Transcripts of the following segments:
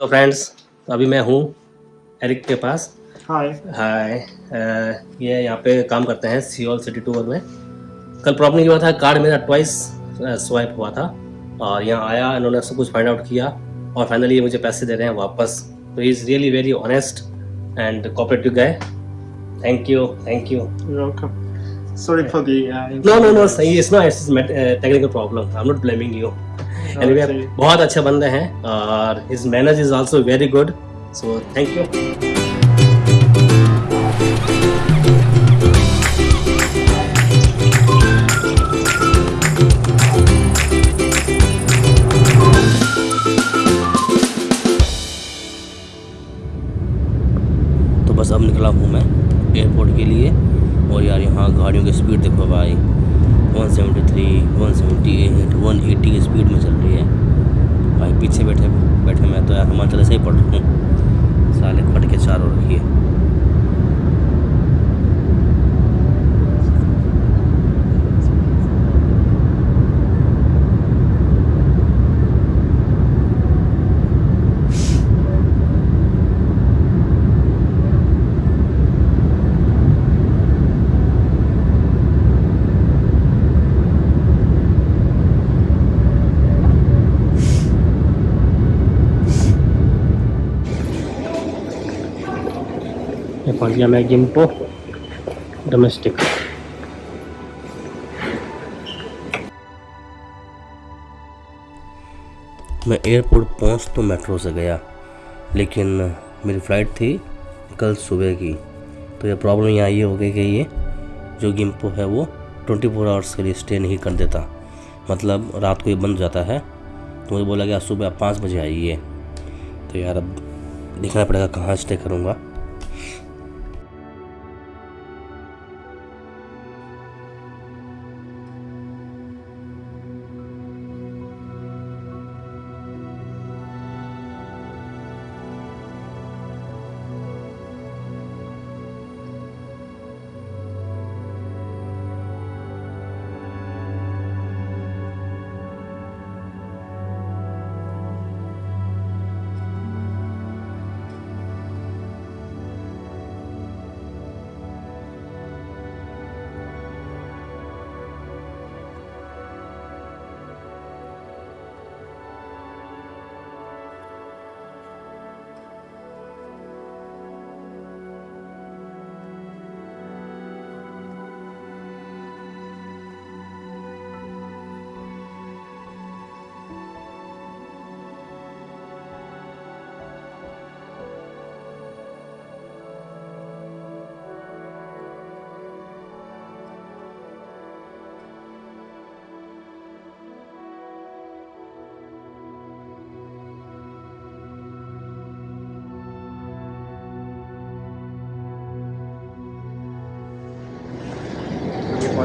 तो फ्रेंड्स अभी मैं हूँ एरिक के पास। हाय हाय ये यहाँ पे काम करते हैं सियोल सिटी टूर में। कल प्रॉब्लम ये हुआ था कार्ड मेरा ट्वाइस स्वाइप हुआ था। और यहाँ आया इन्होंने सब कुछ फाइंड आउट किया और फाइनली ये मुझे पैसे दे रहे हैं वापस। तो is really very honest and cooperative गए thank you thank you welcome. Sorry for the uh, no no no सही not it's technical problem I am not blaming you anyway Okay. बहुत अच्छे बंदे हैं और his manage is also very good so thank you तो बस अब निकला हूँ मैं एयरपोर्ट के लिए। और यार यहाँ गाड़ियों की स्पीड देखो भाई। 173, 178, 180 की स्पीड में चल रही है। भाई पीछे बैठे बैठे मैं तो यार हिमाचल से ही पढ़ रहा हूँ। साले फट के चार हो रखी है। ये पहुँच गया मैं गिम्पो डोमेस्टिक मैं एयरपोर्ट पहुँच तो मेट्रो से गया, लेकिन मेरी फ़्लाइट थी कल सुबह की। तो ये प्रॉब्लम यहाँ ये हो गई कि ये जो गिम्पो है वो 24 फोर आवर्स के लिए स्टे नहीं कर देता। मतलब रात को ये बंद जाता है तो मुझे बोला गया सुबह आप पाँच बजे आइए। तो यार अब देखना पड़ेगा कहाँ स्टे करूँगा।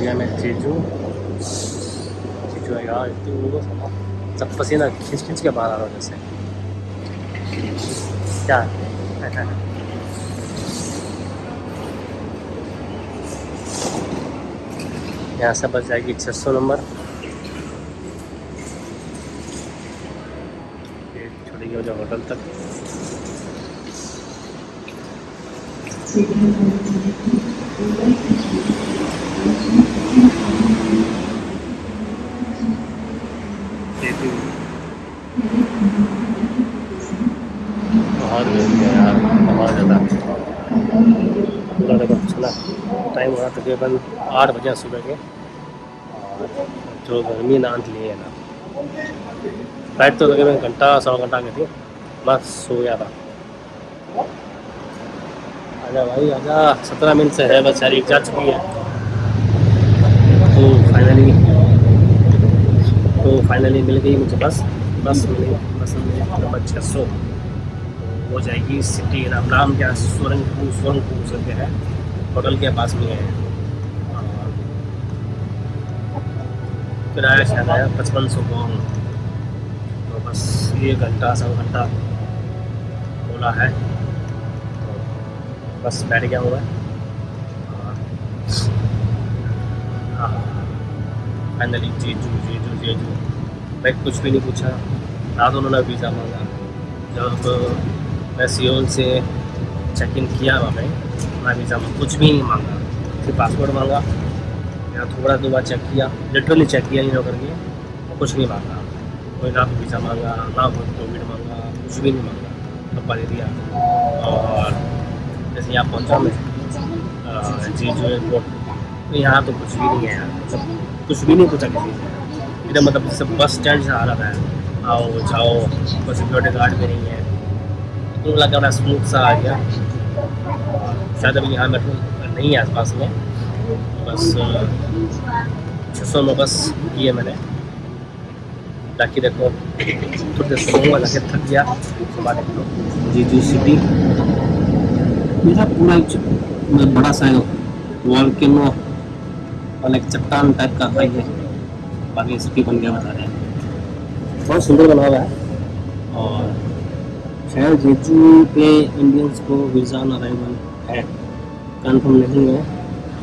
गया मैं जेजू जेजू है यार, इतनी वो सब पसीना खींच खींच के बाहर आ रहा हूँ जैसे। क्या? यहाँ से बस जाएगी छः सौ नंबर। छोड़ेगी मुझे होटल तक। जेजू बहुत गर्मी है यार पूरा देखो चला। टाइम हो रहा तकरीबन आठ बजे सुबह के। जो गर्मी ना अंत लिए ना। फ़्लाइट तो तकरीबन घंटा, सवा घंटा की थी। बस सो गया था। आजा भाई, आजा। सत्रह मिनट से है, बस यार जा चुकी है। तो फाइनली तो फाइनली मिल गई मुझे बस। बस मिली बस मिली छः सौ। हो जाएगी। सिटी राम राम क्या सुरंगपुर सुरंगपुर करके है। होटल के पास में है। किराया शायद आया पचपन सौ पाउंड तो बस ये घंटा सवा घंटा बोला है। तो बस बैठ गया हुआ है। हाँ। Finally Jeju Jeju Jeju. मैं कुछ भी नहीं पूछा। ना तो उन्होंने वीज़ा मांगा जब मैं सियोल से चेक इन किया वहाँ पे ना वीज़ा में कुछ भी नहीं मांगा। सिर्फ़ पासपोर्ट मांगा। यहाँ थोड़ा दो बार चेक किया। लिटरली चेक किया इन करके। और कुछ नहीं मांगा। कोई ना वीज़ा मांगा, ना कोई कोविड मांगा, कुछ भी नहीं मांगा। डब्बा दे दिया। और जैसे यहाँ पहुँचा मैं जी, जो एयरपोर्ट तो यहाँ तो कुछ भी नहीं है यार। मतलब कुछ भी नहीं पूछा किसी से। इधर मतलब जैसे बस स्टैंड से आ रहा है आओ, जाओ, कोई सिक्योरिटी गार्ड भी नहीं है। तो लगा मैं स्मूथ सा आ गया। शायद अभी यहाँ मेट्रो नहीं है आसपास में। बस छः सौ में बस की है मैंने। ताकि देखो, थोड़ी देर सोऊँगा जाके थक गया। जी जी सिटी। मेरा पूरा एक बड़ा सा वॉल्केनो और एक चट्टान टाइप का था ये बाकी सिटी बन गया, बता रहे हैं। बहुत सुंदर बना हुआ है। और शायद जेजू पे इंडियंस को वीज़ा ऑन अराइवल है। कंफर्म नहीं है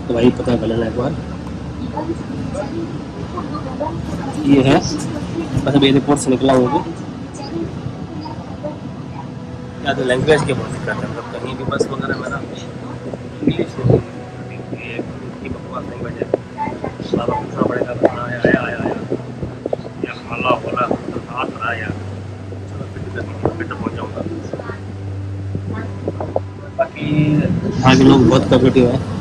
तो वही पता कर लेना एक बार। ये है, बस अभी एयरपोर्ट से निकला हूँ। अभी या तो लैंग्वेज के बहुत दिक्कत है मतलब कहीं भी बस वगैरह में ना इंग्लिश ये बकवास लैंग्वेज है बाबा पूछना पड़ेगा कहाँ आया आया आया आया या खाला बोला हाथ रहा यार चलो फिर तो फिर तो पहुँच जाऊँगा बाकी यहाँ के लोग बहुत कॉपरेटिव है।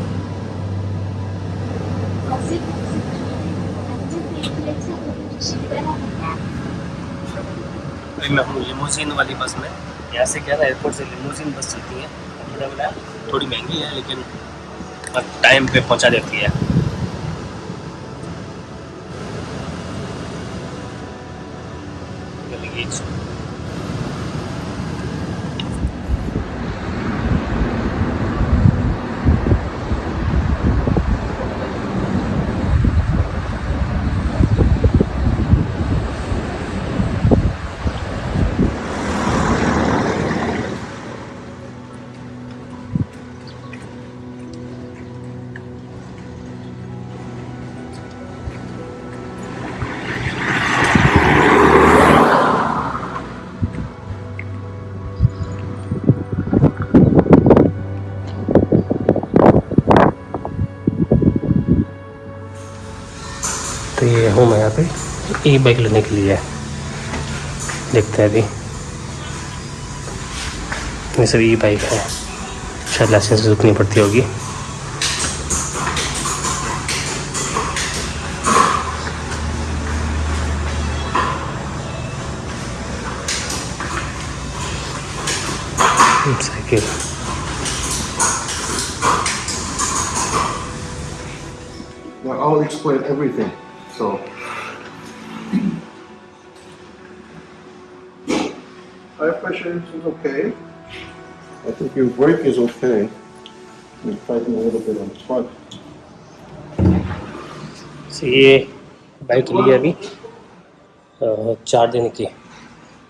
लिमोजिन वाली बस में, यहाँ से क्या था एयरपोर्ट से लिमोजिन बस चलती है। थोड़ी महँगी है, लेकिन टाइम पे पहुँचा देती है। ई बाइक लेने के लिए। देखते हैं अभी। ये सब ई बाइक है। शायद लाइसेंस रुकनी पड़ती होगी। Cycle. I'll explain everything. So, tire pressure is okay. I think your brake is okay. You're fighting a little bit on the front. So, ये बाइक ली है अभी चार दिन की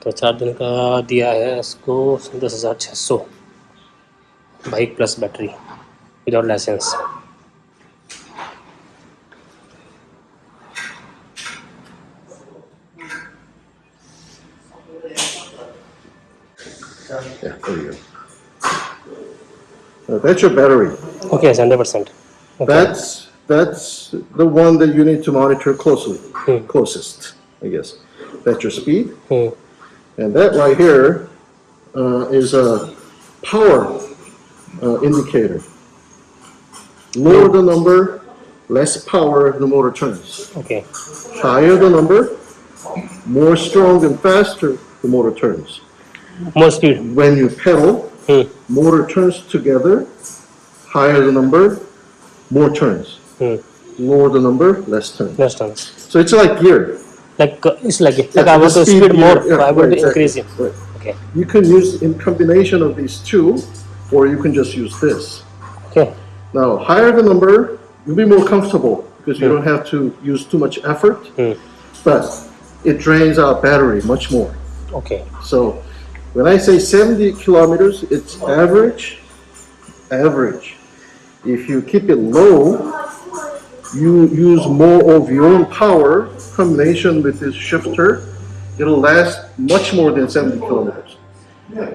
तो चार दिन का दिया है इसको दस हज़ार छः सौ bike plus battery without licence Yeah, there you go. Uh, that's your battery. Okay, it's 100%. Okay. That's that's the one that you need to monitor closely, hmm. closest, I guess. That's your speed. Hmm. And that right here uh, is a power uh, indicator. Lower the number, less power the motor turns. Okay. Higher the number, more strong and faster the motor turns. More speed. When you pedal, hmm. motor turns together. Higher the number, more turns. Hmm. Lower the number, less turns. Less turns. So it's like gear. Like uh, it's like yeah, like I want to speed, speed more, yeah, I want right, to increase exactly. it. Right. Okay. You can use in combination of these two, or you can just use this. Okay. Now higher the number, you'll be more comfortable because you hmm. don't have to use too much effort. But it drains out battery much more. Okay. So when I say 70 kilometers, it's average, average. If you keep it low, you use more of your own power combination with this shifter, it'll last much more than 70 kilometers.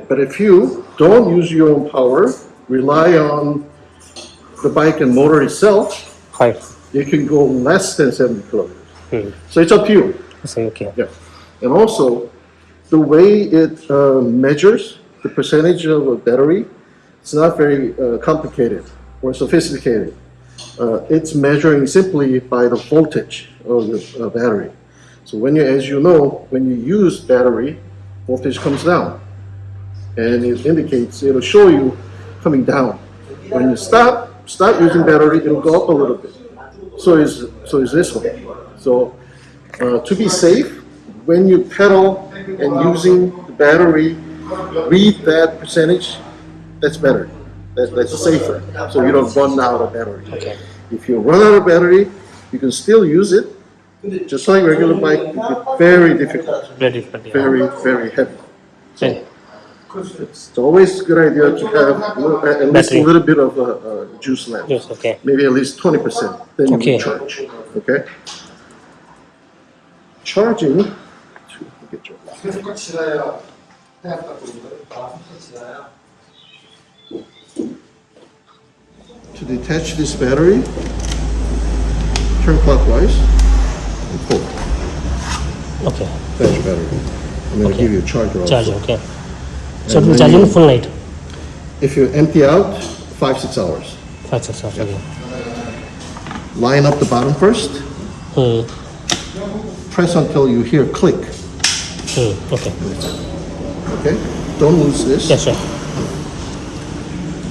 But if you don't use your own power, rely on the bike and motor itself, Five. you can go less than 70 kilometers. Hmm. So it's up to you. Okay. Yeah. And also, the way it uh, measures the percentage of a battery, it's not very uh, complicated or sophisticated. Uh, it's measuring simply by the voltage of the uh, battery. So when you, as you know, when you use battery, voltage comes down. And it indicates, it'll show you coming down. When you stop, start using battery, it'll go up a little bit. So is, so is this one. So uh, to be safe, when you pedal and using the battery, read that percentage, that's better. That's, that's safer, so you don't run out of battery. Okay. If you run out of battery, you can still use it, just like regular bike, it's very difficult, Very different. Yeah. very, very heavy. Okay. It's always a good idea to have a little- at least a little bit of uh, uh, juice left. Yes. Okay. maybe at least twenty percent, then you Okay. can charge, okay? Charging. get your- 갖고 있는 거예요. 아, To detach this battery, turn clockwise and pull. Okay. That's battery. I'm going to give you a charger also. Charger, okay. So and charge charging full night. If you empty out, five, six hours. Five, six hours, okay. Line up the bottom first. Hmm. Press until you hear click. Hmm. Okay. okay? Don't lose this. Yes, sir.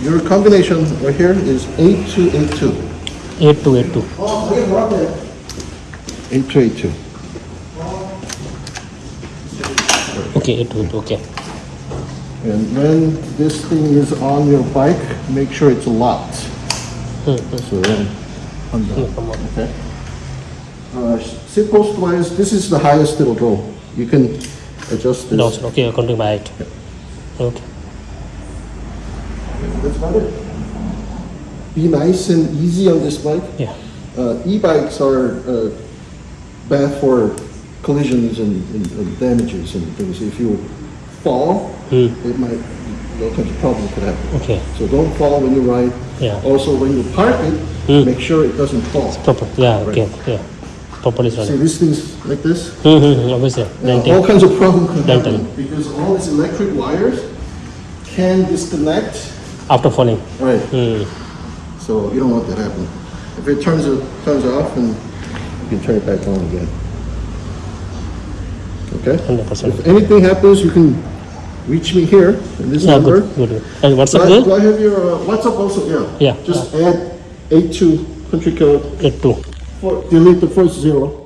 Your combination right here is eight two eight two. Eight two eight two. Eight two eight two. Okay. Eight two eight two. Okay. And when this thing is on your bike, make sure it's locked. Hmm. hmm. So then, on the, come on. okay? Uh, sit post wise, this is the highest it'll go. You can adjust No, this. sir. Okay. According by height. Okay. That's about it. Be nice and easy on this bike. Yeah. Uh, e-bikes are, uh, bad for collisions and, and and damages and things. If you fall, Hmm. it might, all kinds of problems could happen. Okay. So don't fall when you ride. Yeah. Also, when you park it, Hmm. make sure it doesn't fall. It's Proper. Yeah. Okay. Yeah. Running. these things like this, Hmm. Hmm. Obviously. Denting. all kinds of problems can happen. Because all these electric wires can disconnect. After falling. Right. Hmm. So you don't want that to happen. If it turns, it turns off, and you can turn it back on again. Okay? 100%. If anything happens, you can reach me here, in this Yeah. number. Good. Good. And Do WhatsApp I, do I have your uh, WhatsApp also? Yeah. Yeah. Just add eight two country code, Eight two. Delete the first zero.